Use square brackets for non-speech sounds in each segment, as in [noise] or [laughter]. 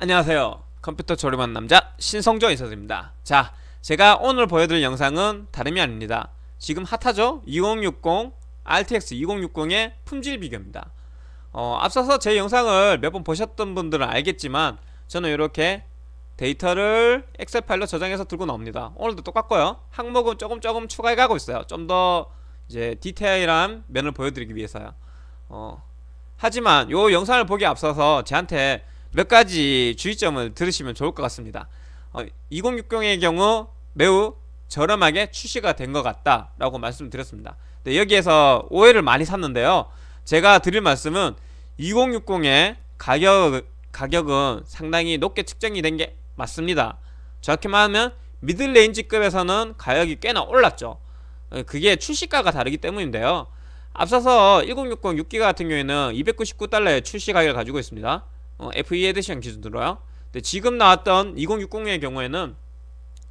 안녕하세요. 컴퓨터 조립한 남자 신성조 인사드립니다. 자 제가 오늘 보여드릴 영상은 다름이 아닙니다. 지금 핫하죠? 2060 RTX 2060의 품질 비교입니다. 어, 앞서서 제 영상을 몇 번 보셨던 분들은 알겠지만 저는 이렇게 데이터를 엑셀 파일로 저장해서 들고 나옵니다. 오늘도 똑같고요. 항목은 조금 조금 추가해 가고 있어요. 좀 더 이제 디테일한 면을 보여드리기 위해서요 어, 하지만 요 영상을 보기 앞서서 저한테 몇 가지 주의점을 들으시면 좋을 것 같습니다. 어, 2060의 경우 매우 저렴하게 출시가 된 것 같다 라고 말씀드렸습니다. 네, 여기에서 오해를 많이 샀는데요. 제가 드릴 말씀은 2060의 가격, 가격은 상당히 높게 측정이 된 게 맞습니다. 정확히 말하면 미들레인지급에서는 가격이 꽤나 올랐죠. 어, 그게 출시가가 다르기 때문인데요 앞서서 1060 6기가 같은 경우에는 299달러의 출시 가격을 가지고 있습니다. 어, FE 에디션 기준으로요. 근데 지금 나왔던 2060의 경우에는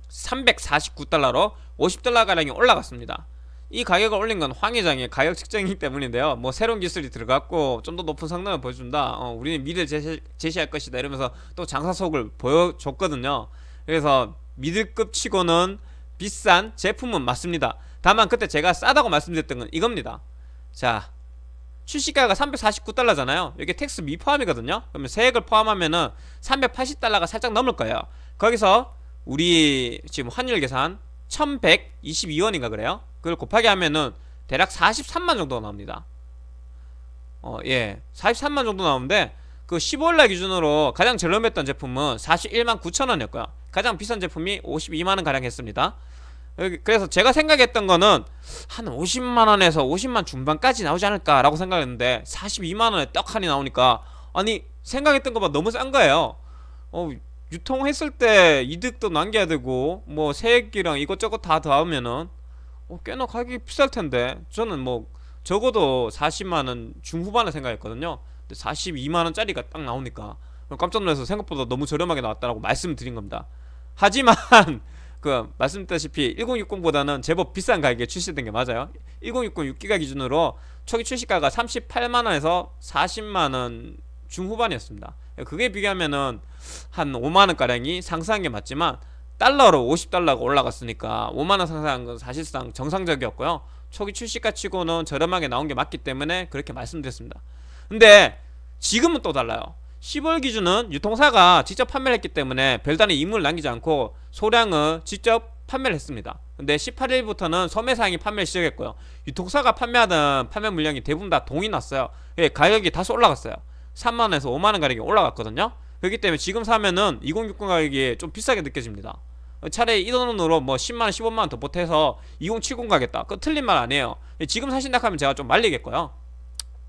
349달러로 50달러가량이 올라갔습니다. 이 가격을 올린 건 황회장의 가격 측정이기 때문인데요. 뭐 새로운 기술이 들어갔고 좀 더 높은 성능을 보여준다. 어, 우리는 미래를 제시, 제시할 것이다 이러면서 또 장삿속을 보여줬거든요. 그래서 미들급 치고는 비싼 제품은 맞습니다. 다만 그때 제가 싸다고 말씀드렸던 건 이겁니다 자 출시가가 349달러잖아요. 이게 tax 미포함이거든요. 그러면 세액을 포함하면은 380달러가 살짝 넘을 거예요. 거기서 우리 지금 환율 계산 1122원인가 그래요? 그걸 곱하기 하면은 대략 43만 정도 나옵니다. 어, 예 43만 정도 나오는데 그 15일날 기준으로 가장 저렴했던 제품은 41만 9천원이었고요. 가장 비싼 제품이 52만원 가량 했습니다 그래서 제가 생각했던 거는 한 50만원에서 50만 중반까지 나오지 않을까 라고 생각했는데 42만원에 떡 하니 나오니까 아니 생각했던 것보다 너무 싼 거예요. 어, 유통했을 때 이득도 남겨야 되고 뭐 세액이랑 이것저것 다 더하면은 어, 꽤나 가격이 비쌀 텐데 저는 뭐 적어도 40만원 중후반을 생각했거든요. 근데 42만원짜리가 딱 나오니까 깜짝 놀라서 생각보다 너무 저렴하게 나왔다라고 말씀드린 겁니다. 하지만 그 말씀드렸다시피 1060보다는 제법 비싼 가격에 출시된 게 맞아요. 1060 6기가 기준으로 초기 출시가가 38만원에서 40만원 중후반이었습니다. 그게 비교하면은 한 5만원가량이 상승한 게 맞지만 달러로 50달러가 올라갔으니까 5만원 상승한 건 사실상 정상적이었고요. 초기 출시가 치고는 저렴하게 나온 게 맞기 때문에 그렇게 말씀드렸습니다. 근데 지금은 또 달라요 10월 기준은 유통사가 직접 판매를 했기 때문에 별다른 임무를 남기지 않고 소량을 직접 판매를 했습니다. 근데 18일부터는 소매상이 판매를 시작했고요. 유통사가 판매하던 판매 물량이 대부분 다 동이 났어요. 예, 가격이 다소 올라갔어요. 3만원에서 5만원 가격이 올라갔거든요. 그렇기 때문에 지금 사면은 2060 가격이 좀 비싸게 느껴집니다. 차라리 이 돈으로 뭐 10만원 15만원 더 보태서 2070 가겠다. 그거 틀린 말 아니에요. 지금 사신다 하면 제가 좀 말리겠고요.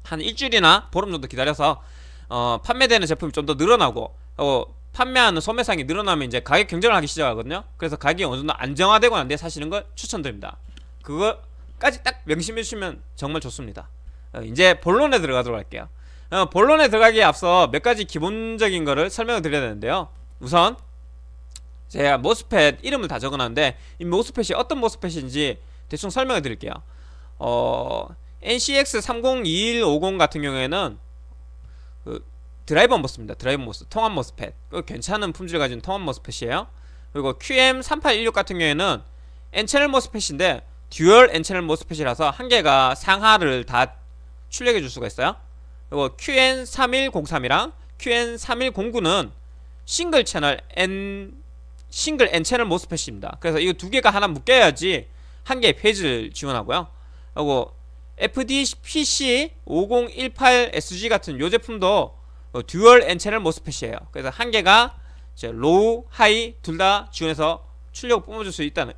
한 일주일이나 보름 정도 기다려서 어, 판매되는 제품이 좀 더 늘어나고 어, 판매하는 소매상이 늘어나면 이제 가격 경쟁을 하기 시작하거든요. 그래서 가격이 어느 정도 안정화되고 난 뒤에 사시는 걸 추천드립니다. 그거까지 딱 명심해 주시면 정말 좋습니다. 어, 이제 본론에 들어가도록 할게요. 어, 본론에 들어가기에 앞서 몇 가지 기본적인 거를 설명을 드려야 되는데요. 우선 제가 MOSFET 이름을 다 적어놨는데 이 MOSFET이 어떤 MOSFET인지 대충 설명을 드릴게요. 어, NCX302150 같은 경우에는 그 드라이버 MOS입니다. 드라이버 MOS 통합 MOSFET 그 괜찮은 품질을 가진 통합 MOSFET이에요. 그리고 QM3816 같은 경우에는 N채널 모스펫인데 듀얼 N채널 모스펫이라서 한 개가 상하를 다 출력해 줄 수가 있어요. 그리고 QN3103이랑 QN3109는 싱글 채널 N 싱글 N채널 MOSFET입니다. 그래서 이거 두 개가 하나 묶여야지 한 개의 phase를 지원하고요. 그리고 FDPC 5018SG 같은 요 제품도 어, 듀얼 N채널 모스펫이에요. 그래서 한 개가 low, high 둘 다 지원해서 출력을 뿜어줄 수 있다는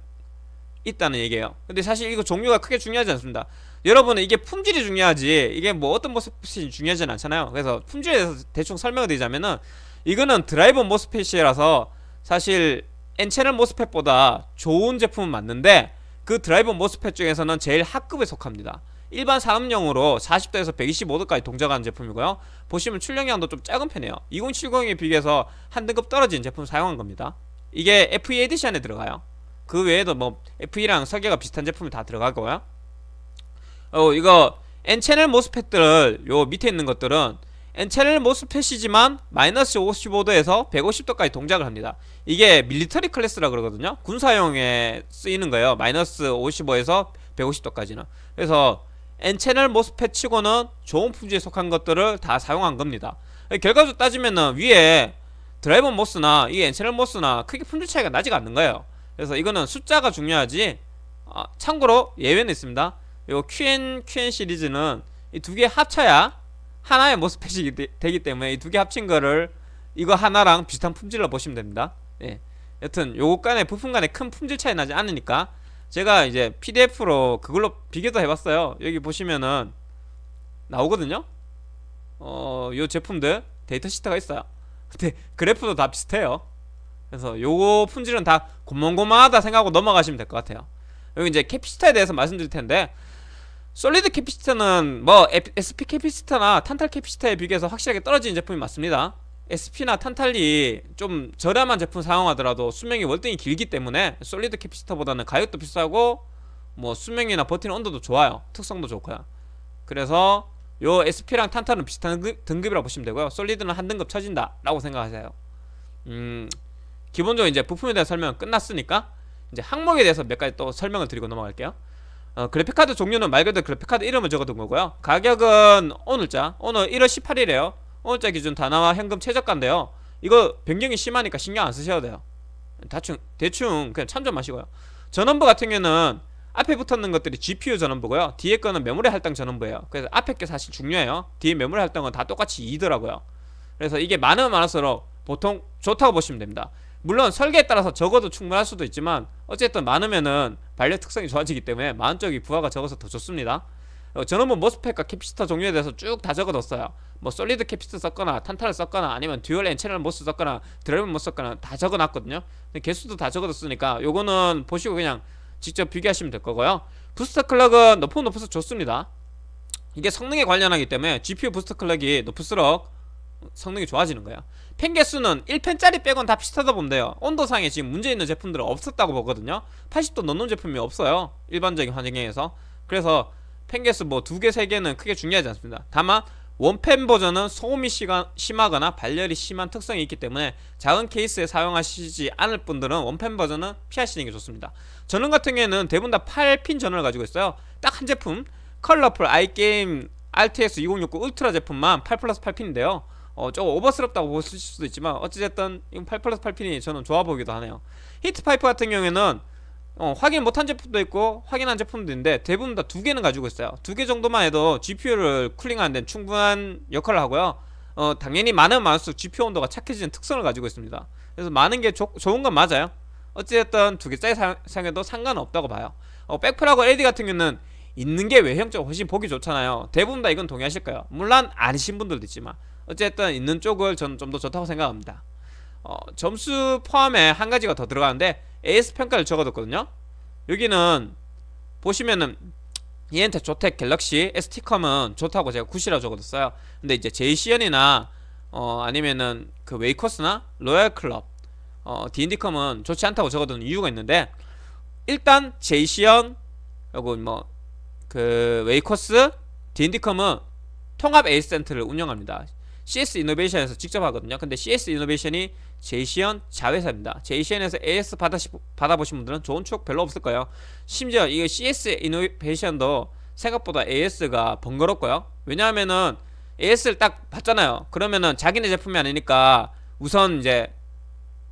있다는 얘기예요. 근데 사실 이거 종류가 크게 중요하지 않습니다. 여러분은 이게 품질이 중요하지 이게 뭐 어떤 MOSFET이 중요하지는 않잖아요. 그래서 품질에 대해서 대충 설명을 드리자면은 이거는 드라이버 MOSFET이라서 사실 N채널 MOSFET보다 좋은 제품은 맞는데 그 드라이버 MOSFET 중에서는 제일 하급에 속합니다 일반 산업용으로 40도에서 125도까지 동작하는 제품이고요. 보시면 출력량도 좀 작은 편이에요. 2070에 비교해서 한 등급 떨어진 제품 사용한 겁니다. 이게 FE 에디션에 들어가요. 그 외에도 뭐 FE랑 설계가 비슷한 제품이 다 들어가고요. 어 이거 N채널 모스펫들 요 밑에 있는 것들은 N채널 모스펫이지만 마이너스 55도에서 150도까지 동작을 합니다. 이게 밀리터리 클래스라 그러거든요. 군사용에 쓰이는 거예요. 마이너스 55에서 150도까지는. 그래서 N채널 모스펫 치고는 좋은 품질에 속한 것들을 다 사용한 겁니다. 결과적으로 따지면은 위에 드라이버 모스나 이 N채널 모스나 크게 품질 차이가 나지가 않는 거예요. 그래서 이거는 숫자가 중요하지 아, 참고로 예외는 있습니다. 요 QN, QN 시리즈는 이 두 개 합쳐야 하나의 모스펫이 되기 때문에 이 두 개 합친 거를 이거 하나랑 비슷한 품질로 보시면 됩니다. 예. 여튼 요거 간에 부품 간에 큰 품질 차이 나지 않으니까 제가 이제 PDF로 그걸로 비교도 해봤어요. 여기 보시면은 나오거든요. 어, 요 제품들 데이터 시트가 있어요. [laughs] 근데 그래프도 다 비슷해요. 그래서 요거 품질은 다 고만고만하다 생각하고 넘어가시면 될 것 같아요. 여기 이제 capacitor에 대해서 말씀드릴 텐데 solid capacitor는 뭐 SP 캐피시터나 탄탈 capacitor에 비교해서 확실하게 떨어지는 제품이 맞습니다 SP나 탄탈이 좀 저렴한 제품 사용하더라도 수명이 월등히 길기 때문에 solid capacitor보다는 가격도 비싸고 뭐 수명이나 버티는 온도도 좋아요. 특성도 좋고요. 그래서 요 SP랑 탄탈은 비슷한 등급, 이라고 보시면 되고요. 솔리드는 한 등급 처진다 라고 생각하세요. 음 기본적으로 이제 부품에 대한 설명은 끝났으니까 이제 항목에 대해서 몇 가지 또 설명을 드리고 넘어갈게요. 어, 그래픽카드 종류는 말 그대로 그래픽카드 이름을 적어둔 거고요. 가격은 오늘자 오늘 1월 18일에요 오늘자 기준 다나와 현금 최저가인데요. 이거 변경이 심하니까 신경 안 쓰셔도 돼요. 대충 대충 그냥 참조만 하시고요. 전원부 같은 경우는 앞에 붙었는 것들이 GPU 전원부고요. 뒤에 거는 메모리 할당 전원부예요. 그래서 앞에 게 사실 중요해요. 뒤에 메모리 할당은 다 똑같이 2더라고요. 그래서 이게 많으면 많을수록 보통 좋다고 보시면 됩니다. 물론 설계에 따라서 적어도 충분할 수도 있지만 어쨌든 많으면은 발열 특성이 좋아지기 때문에 많은 쪽이 부하가 적어서 더 좋습니다 어, 저는 뭐 MOSFET과 capacitor 종류에 대해서 쭉 다 적어뒀어요. 뭐 solid capacitor 썼거나 탄탈을 썼거나 아니면 dual N 채널 MOS 썼거나 드라이버 MOS 썼거나 다 적어놨거든요. 근데 개수도 다 적어뒀으니까 요거는 보시고 그냥 직접 비교하시면 될 거고요. 부스터 클럭은 높으면 높아서 좋습니다. 이게 성능에 관련하기 때문에 GPU 부스터 클럭이 높을수록 성능이 좋아지는 거예요. 펜 개수는 1펜짜리 빼곤 다 비슷하다 보면 돼요. 온도상에 지금 문제 있는 제품들은 없었다고 보거든요. 80도 넣는 제품이 없어요. 일반적인 환경에서. 그래서 펜 개수 뭐두 개, 세 개는 크게 중요하지 않습니다. 다만 원펜 버전은 소음이 심하거나 발열이 심한 특성이 있기 때문에 작은 케이스에 사용하시지 않을 분들은 one fan 버전은 피하시는 게 좋습니다. 전원 같은 경우에는 대부분 다 8핀 전원을 가지고 있어요. 딱 한 제품 컬러풀 iGame RTX 2060 Ultra 제품만 8 플러스 8핀인데요. 어, 조금 오버스럽다고 보실 수도 있지만 어찌됐든 이건 8 플러스 8핀이 저는 좋아 보이기도 하네요. heat pipe 같은 경우에는 어, 확인 못한 제품도 있고 확인한 제품도 있는데 대부분 다 두 개는 가지고 있어요. 두 개 정도만 해도 GPU를 cooling하는 데 충분한 역할을 하고요. 어, 당연히 많은 많을수록 GPU 온도가 착해지는 특성을 가지고 있습니다. 그래서 많은 게 조, 좋은 건 맞아요. 어찌됐든 두 개 짜리 사용해도 상관없다고 봐요. 어, 백플하고 LED 같은 경우는 있는 게 외형적으로 훨씬 보기 좋잖아요. 대부분 다 이건 동의하실 거예요. 물론 아니신 분들도 있지만 어쨌든 있는 쪽을 저는 좀 더 좋다고 생각합니다. 어, 점수 포함에 한 가지가 더 들어가는데 AS 평가를 적어뒀거든요. 여기는 보시면은 이엠텍 조텍 갤럭시 ST컴은 좋다고 제가 good이라고 적어뒀어요. 근데 이제 제이씨현이나 어, 아니면은 그 웨이코스나 로얄클럽 어, D&D컴은 좋지 않다고 적어둔 이유가 있는데 일단 제이씨현 그리고 뭐 그 웨이코스 D&D컴은 통합 AS 센터를 운영합니다. CS 이노베이션에서 직접 하거든요. 근데 CS 이노베이션이 제이씨현 자회사입니다. 제이씨현에서 AS 받아시, 받아보신 분들은 좋은 추억 별로 없을 거예요. 심지어 이거 CS 이노베이션도 생각보다 AS가 번거롭고요. 왜냐하면은 AS를 딱 받잖아요. 그러면은 자기네 제품이 아니니까 우선 이제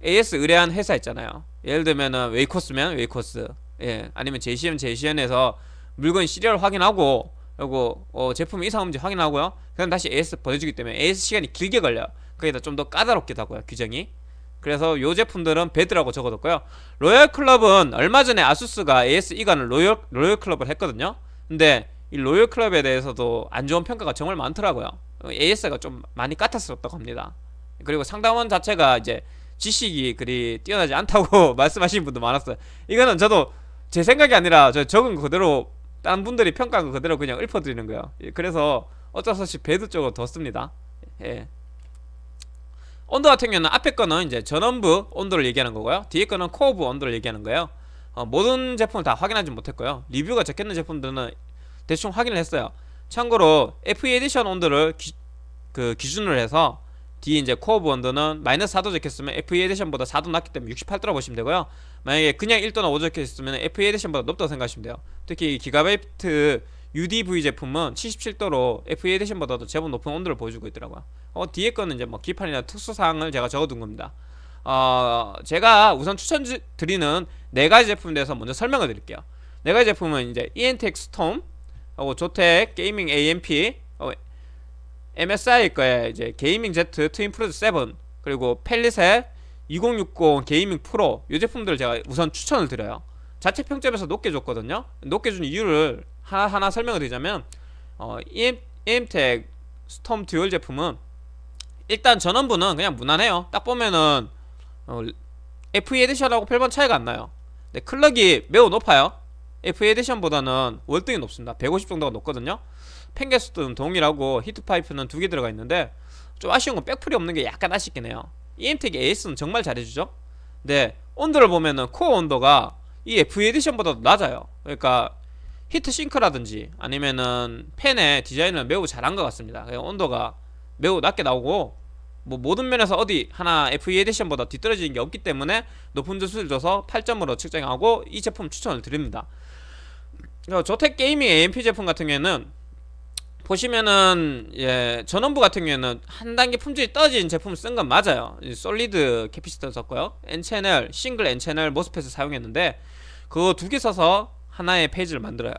AS 의뢰한 회사 있잖아요. 예를 들면은 웨이코스면 웨이코스 예 아니면 제이씨현 제이씨현에서 물건 serial 확인하고 그리고 어, 제품 이상 없는지 확인하고요. 그럼 다시 AS 보내주기 때문에 AS 시간이 길게 걸려요. 거기다 좀 더 까다롭기도 하고요 규정이 그래서 요 제품들은 배드라고 적어뒀고요. 로열 클럽은 얼마 전에 아수스가 AS 이관을 로열, 로열 클럽을 했거든요. 근데 이 로열 클럽에 대해서도 안 좋은 평가가 정말 많더라고요. AS가 좀 많이 까탈스럽다고 합니다. 그리고 상담원 자체가 이제 지식이 그리 뛰어나지 않다고 [laughs] 말씀하시는 분도 많았어요. 이거는 저도 제 생각이 아니라 저 적은 그대로 딴 분들이 평가한 거 그대로 그냥 읊어드리는 거예요. 예, 그래서 어쩔 수 없이 배드 쪽으로 뒀습니다. 예. 온도 같은 경우는 앞에 거는 이제 전원부 온도를 얘기하는 거고요. 뒤에 거는 코어부 온도를 얘기하는 거예요. 어, 모든 제품을 다 확인하지 못했고요. 리뷰가 적혀있는 제품들은 대충 확인을 했어요. 참고로 FE edition 온도를 기, 그 기준으로 해서 뒤 이제 코어 온도는 마이너스 4도 적혔으면 FE 에디션보다 4도 낮기 때문에 68도라고 보시면 되고요. 만약에 그냥 1도나 5도 적혀있으면 FE edition보다 높다고 생각하시면 돼요. 특히 이 기가바이트 UDV 제품은 77도로 FE 에디션보다도 제법 높은 온도를 보여주고 있더라고요. 어, 뒤에 거는 이제 뭐 기판이나 특수사항을 제가 적어둔 겁니다. 어, 제가 우선 추천드리는 네 가지 제품에 대해서 먼저 설명을 드릴게요. 네 가지 제품은 이제 EMTEC STORM 하고 조텍 Gaming AMP 어, MSI 거에 이제 Gaming Z Twin Frozr 7 그리고 팰릿 2060 Gaming Pro 이 제품들을 제가 우선 추천을 드려요 자체 평점에서 높게 줬거든요. 높게 준 이유를 하나하나 설명을 드리자면 어, EM, EMTEC STORM Dual 제품은 일단 전원부는 그냥 무난해요. 딱 보면은 어, FE 에디션하고 별반 차이가 안 나요. 근데 clock이 매우 높아요. FE 에디션보다는 월등히 높습니다. 150 정도가 높거든요. 팬 개수는 동일하고 heat pipe는 두 개 들어가 있는데 좀 아쉬운 건 백플이 없는 게 약간 아쉽긴 해요. EMTEC AS는 정말 잘해주죠. 근데 온도를 보면은 코어 온도가 이 FE edition보다 낮아요. 그러니까 heat sink라든지 아니면은 팬의 디자인을 매우 잘한 것 같습니다. 온도가 매우 낮게 나오고 뭐 모든 면에서 어디 하나 FE edition보다 뒤떨어지는 게 없기 때문에 높은 점수를 줘서 8점으로 측정하고 이 제품 추천을 드립니다. 조텍 Gaming AMP 제품 같은 경우에는 보시면은 예 전원부 같은 경우에는 한 단계 품질이 떨어진 제품을 쓴 건 맞아요. solid capacitor 썼고요. N채널 싱글 N채널 모스펫을 사용했는데 그거 두 개 써서 하나의 phase를 만들어요.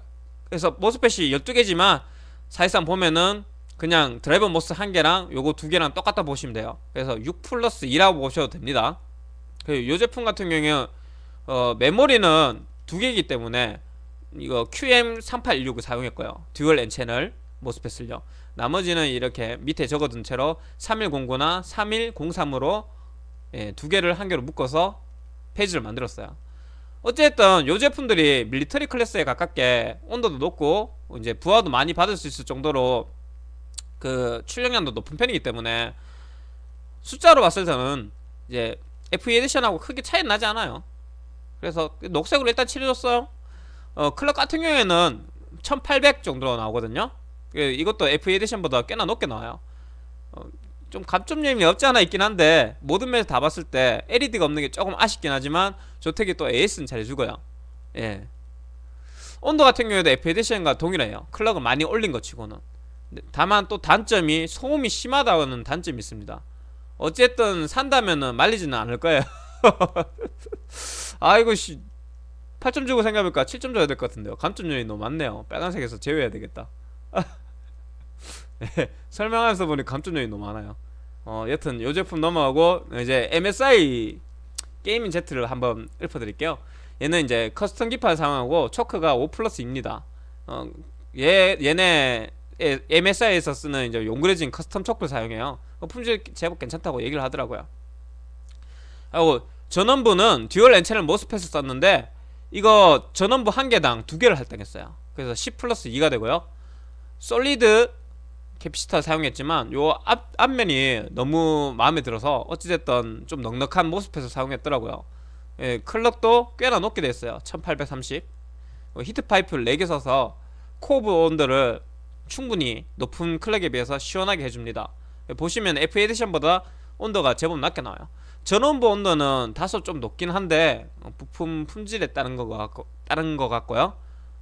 그래서 MOSFET이 12개지만 사실상 보면은 그냥 드라이버 MOS 한 개랑 요거 두 개랑 똑같다 보시면 돼요. 그래서 6 플러스 2라고 보셔도 됩니다. 그리고 요 제품 같은 경우에 어, 메모리는 두 개이기 때문에 이거 QM3816을 사용했고요. 듀얼 N채널 모스펫을요. 나머지는 이렇게 밑에 적어둔 채로 3109나 3103으로 예, 두 개를 한 개로 묶어서 phase를 만들었어요. 어쨌든 요 제품들이 military class에 가깝게 온도도 높고 이제 부하도 많이 받을 수 있을 정도로 그 출력량도 높은 편이기 때문에 숫자로 봤을 때는 이제 FE 에디션하고 크게 차이 나지 않아요. 그래서 녹색으로 일단 칠해줬어요. 어, clock 같은 경우에는 1800 정도로 나오거든요 이것도 FE 에디션보다 꽤나 높게 나와요. 어, 좀 감점점이 없지 않아 있긴 한데 모든 면에서 다 봤을 때 LED가 없는 게 조금 아쉽긴 하지만 조텍이 또 AS는 잘해주고요. 예. 온도 같은 경우에도 FE 에디션과 동일해요. 클럭을 많이 올린 것 치고는. 다만 또 단점이 소음이 심하다는 단점이 있습니다. 어쨌든 산다면은 말리지는 않을 거예요. [laughs] 아이고 씨. 8점 주고 생각해볼까 7점 줘야 될 것 같은데요. 감점 요인이 너무 많네요. 빨간색에서 제외해야 되겠다. 네, [laughs] 설명하면서 보니 감점 요인이 너무 많아요. 어 여튼 요 제품 넘어가고 이제 MSI Gaming Z를 한번 읊어드릴게요. 얘는 이제 custom 기판 사용하고 초크가 5 플러스입니다. 어, 얘, 얘네 MSI에서 쓰는 이제 업그레이드된 custom choke를 사용해요. 어, 품질 제법 괜찮다고 얘기를 하더라고요. 하고 전원부는 dual N채널 MOSFET을 썼는데 이거 전원부 한 개당 두 개를 할당했어요. 그래서 10 플러스 2가 되고요. solid capacitor 사용했지만 요 앞, 앞면이 너무 마음에 들어서 어찌됐든 좀 넉넉한 MOSFET을 사용했더라고요. 예, clock도 꽤나 높게 됐어요. 1830 어, heat pipe를 4개 써서 코어 온도를 충분히 높은 clock에 비해서 시원하게 해줍니다. 예, 보시면 F 에디션보다 온도가 제법 낮게 나와요. 전원부 온도는 다소 좀 높긴 한데 어, 부품 품질에 따른 것 같고 따른 것 같고요.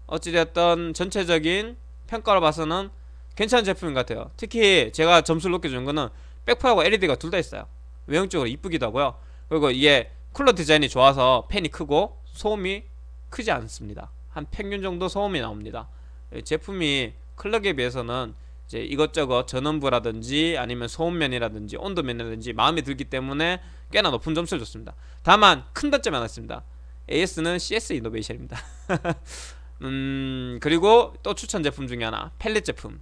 어찌됐든 전체적인 평가를 봐서는 괜찮은 제품인 것 같아요. 특히 제가 점수를 높게 준 거는 백퍼하고 LED가 둘 다 있어요. 외형적으로 이쁘기도 하고요. 그리고 이게 쿨러 디자인이 좋아서 팬이 크고 소음이 크지 않습니다. 한 평균 정도 소음이 나옵니다. 제품이 클럭에 비해서는 이제 이것저것 전원부라든지 아니면 소음면이라든지 온도면이라든지 마음에 들기 때문에 꽤나 높은 점수를 줬습니다. 다만 큰 단점이 하나 있습니다. AS는 CS 이노베이션입니다. 음 그리고 또 추천 제품 중에 하나 Palit 제품.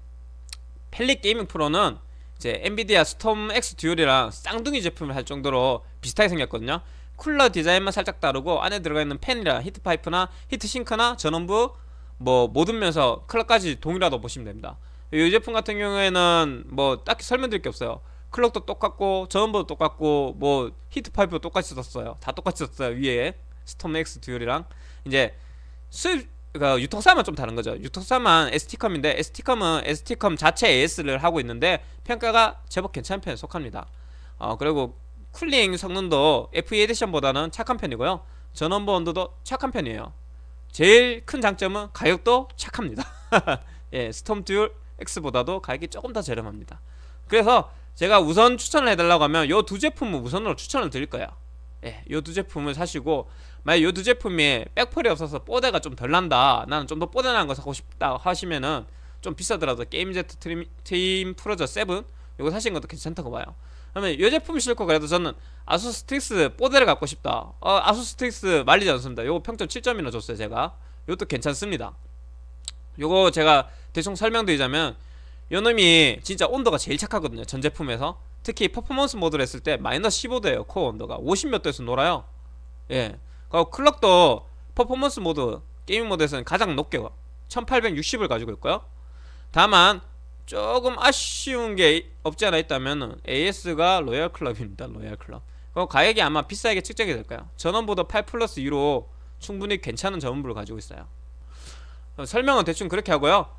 Palit Gaming Pro는 이제 엔비디아 스톰 X 듀얼이랑 쌍둥이 제품을 할 정도로 비슷하게 생겼거든요. 쿨러 디자인만 살짝 다르고 안에 들어가 있는 팬이랑 heat pipe나 heat sink나 전원부 뭐 모든 면에서 clock까지 동일하다고 보시면 됩니다. 이 제품 같은 경우에는 뭐 딱히 설명드릴 게 없어요 clock도 똑같고 전원부도 똑같고 뭐 heat pipe도 똑같이 썼어요 다 똑같이 썼어요 위에 스톰 X 듀얼이랑 이제 수입 그러니까 유통사만 좀 다른 거죠. 유통사만 ST컴인데 ST컴은 ST컴 자체 AS를 하고 있는데 평가가 제법 괜찮은 편에 속합니다. 어 그리고 cooling 성능도 FE 에디션보다는 착한 편이고요. 전원부 온도도 착한 편이에요. 제일 큰 장점은 가격도 착합니다. [laughs] 예, Storm Dual X보다도 가격이 조금 더 저렴합니다. 그래서 제가 우선 추천을 해달라고 하면 요 두 제품을 우선으로 추천을 드릴 거예요. 예, 요 두 제품을 사시고 만약 요 두 제품이 백플이 없어서 뽀대가 좀 덜 난다. 나는 좀 더 뽀대난 거 사고 싶다 하시면은 좀 비싸더라도 Gaming Z Twin, Twin Frozr 7 요거 사시는 것도 괜찮다고 봐요. 그러면 요 제품 싫고 그래도 저는 아수스 Strix 뽀대를 갖고 싶다. 어, 아수스 Strix 말리지 않습니다. 요거 평점 7점이나 줬어요, 제가. 요것도 괜찮습니다. 요거 제가 대충 설명드리자면 요 놈이 진짜 온도가 제일 착하거든요. 전 제품에서. 특히 퍼포먼스 모드를 했을 때 마이너스 15도예요. 코어 온도가. 50몇 도에서 놀아요. 예. 그리고 clock도 퍼포먼스 모드 gaming 모드에서는 가장 높게 1860을 가지고 있고요. 다만 조금 아쉬운 게 없지 않아 있다면 AS가 로얄 클럽입니다. 로얄 클럽. 그 가격이 아마 비싸게 측정이 될 거예요. 전원부도 8 플러스 2로 충분히 괜찮은 전원부를 가지고 있어요. 어, 설명은 대충 그렇게 하고요.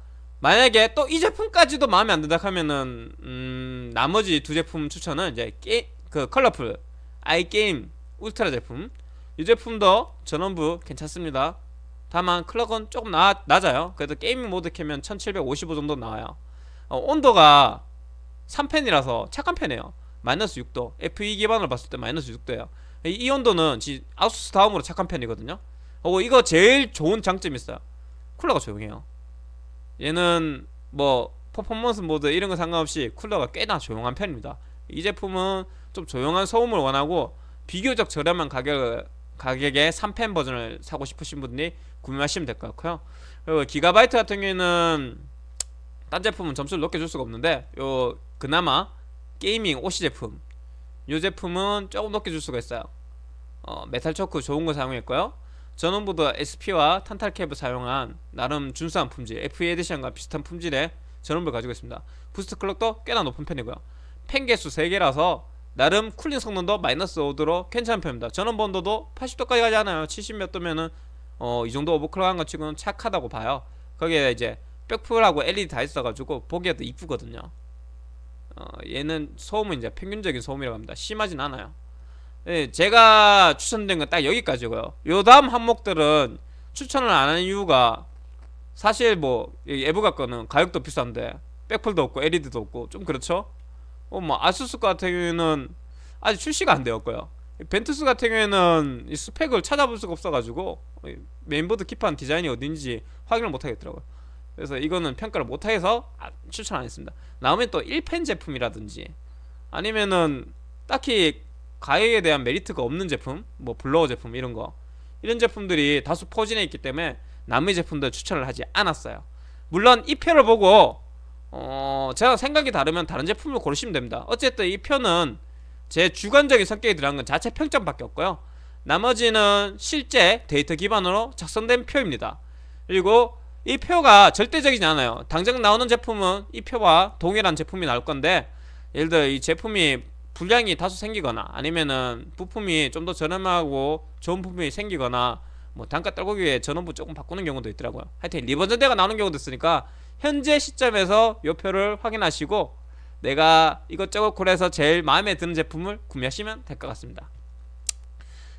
만약에 또 이 제품까지도 마음에 안 든다 하면은 음, 나머지 두 제품 추천은 이제 게, 그 Colorful iGame Ultra 제품 이 제품도 전원부 괜찮습니다. 다만 clock은 조금 나, 낮아요. 그래도 gaming 모드 켜면 1755 정도 나와요. 어, 온도가 3팬이라서 착한 편이에요. 마이너스 6도. FE 기반으로 봤을 때 마이너스 6도예요. 이, 이 온도는 지, 아수스 다음으로 착한 편이거든요. 어, 이거 제일 좋은 장점이 있어요. 쿨러가 조용해요. 얘는 뭐 퍼포먼스 모드 이런 거 상관없이 쿨러가 꽤나 조용한 편입니다. 이 제품은 좀 조용한 소음을 원하고 비교적 저렴한 가격 가격에 3펜 버전을 사고 싶으신 분들이 구매하시면 될 것 같고요. 그리고 기가바이트 같은 경우에는 딴 제품은 점수를 높게 줄 수가 없는데 요 그나마 Gaming OC 제품 요 제품은 조금 높게 줄 수가 있어요. 어, metal choke 좋은 거 사용했고요. 전원부도 SP와 탄탈 cap을 사용한 나름 준수한 품질 FE 에디션과 비슷한 품질의 전원부를 가지고 있습니다 boost clock도 꽤나 높은 편이고요 팬 개수 3개라서 나름 cooling 성능도 마이너스 5도로 괜찮은 편입니다. 전원부 온도도 80도까지 가지 않아요. 70 몇 도면은 어, 이 정도 overclock한 것 치고는 착하다고 봐요. 거기에 이제 백풀하고 LED 다 있어가지고 보기에도 이쁘거든요. 어, 얘는 소음은 이제 평균적인 소음이라고 합니다. 심하진 않아요. 네, 제가 추천드린 건 딱 여기까지고요. 요 다음 항목들은 추천을 안 하는 이유가 사실 뭐 에브가 거는 가격도 비싼데 백플도 없고 LED도 없고 좀 그렇죠? 어, 뭐 아수스 같은 경우에는 아직 출시가 안 되었고요. 벤투스 같은 경우에는 이 스펙을 찾아볼 수가 없어가지고 메인보드 기판 디자인이 어딘지 확인을 못하겠더라고요. 그래서 이거는 평가를 못해서 아, 추천 안 했습니다. 나머진 또 1팬 제품이라든지 아니면은 딱히 가격에 대한 메리트가 없는 제품 뭐 blower 제품 이런 거 이런 제품들이 다수 포진해 있기 때문에 나머지 제품들 추천을 하지 않았어요 물론 이 표를 보고 어 제가 생각이 다르면 다른 제품을 고르시면 됩니다. 어쨌든 이 표는 제 주관적인 성격이 들어간 건 자체 평점밖에 없고요. 나머지는 실제 데이터 기반으로 작성된 표입니다. 그리고 이 표가 절대적이지 않아요. 당장 나오는 제품은 이 표와 동일한 제품이 나올 건데 예를 들어 이 제품이 불량이 다소 생기거나 아니면은 부품이 좀 더 저렴하고 좋은 부품이 생기거나 뭐 단가 떨고기 위해 전원부 조금 바꾸는 경우도 있더라고요. 하여튼 리버전대가 나오는 경우도 있으니까 현재 시점에서 요 표를 확인하시고 내가 이것저것 고려해서 제일 마음에 드는 제품을 구매하시면 될 것 같습니다.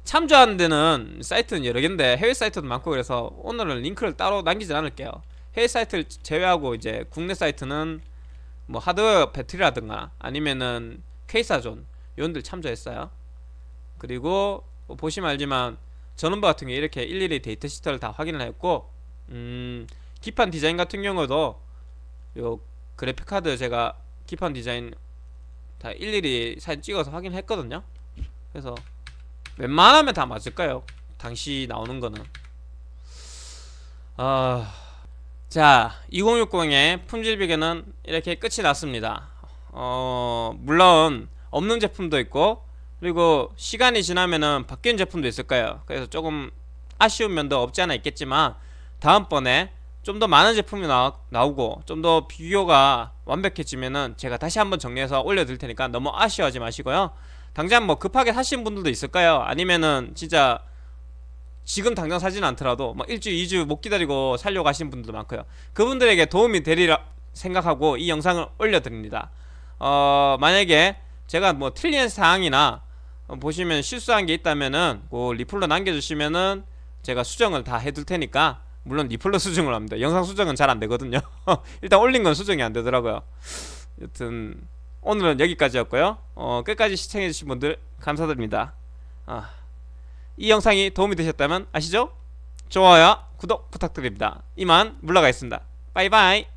참조하는 데는 사이트는 여러 개인데 해외 사이트도 많고 그래서 오늘은 링크를 따로 남기지 않을게요. 해외 사이트를 제외하고 이제 국내 사이트는 뭐 하드웨어 배틀이라든가 아니면은 케이사존 이런들 참조했어요. 그리고 뭐 보시면 알지만 전원부 같은 경우 이렇게 일일이 data sheet를 다 확인을 했고 음, 기판 디자인 같은 경우도 요 그래픽카드 제가 기판 디자인 다 일일이 사진 찍어서 확인했거든요. 그래서 웬만하면 다 맞을 까요? 당시 나오는 거는. 아... 자 2060의 품질 비교는 이렇게 끝이 났습니다. 어 물론 없는 제품도 있고 그리고 시간이 지나면은 바뀐 제품도 있을 거예요. 그래서 조금 아쉬운 면도 없지 않아 있겠지만 다음번에 좀 더 많은 제품이 나, 나오고 좀 더 비교가 완벽해지면은 제가 다시 한번 정리해서 올려드릴 테니까 너무 아쉬워하지 마시고요 당장 뭐 급하게 사신 분들도 있을까요 아니면은 진짜 지금 당장 사지는 않더라도 막 일주일, 이주 못 기다리고 살려고 하시는 분들도 많고요. 그분들에게 도움이 되리라 생각하고 이 영상을 올려드립니다. 어, 만약에 제가 뭐 틀린 사항이나 어, 보시면 실수한 게 있다면은 그 리플로 남겨주시면은 제가 수정을 다 해둘 테니까 물론 리플로 수정을 합니다. 영상 수정은 잘 안 되거든요. [laughs] 일단 올린 건 수정이 안 되더라고요. 여튼 오늘은 여기까지였고요. 어, 끝까지 시청해주신 분들 감사드립니다. 아, 이 영상이 도움이 되셨다면 아시죠? 좋아요, 구독 부탁드립니다. 이만 물러가겠습니다. 바이바이.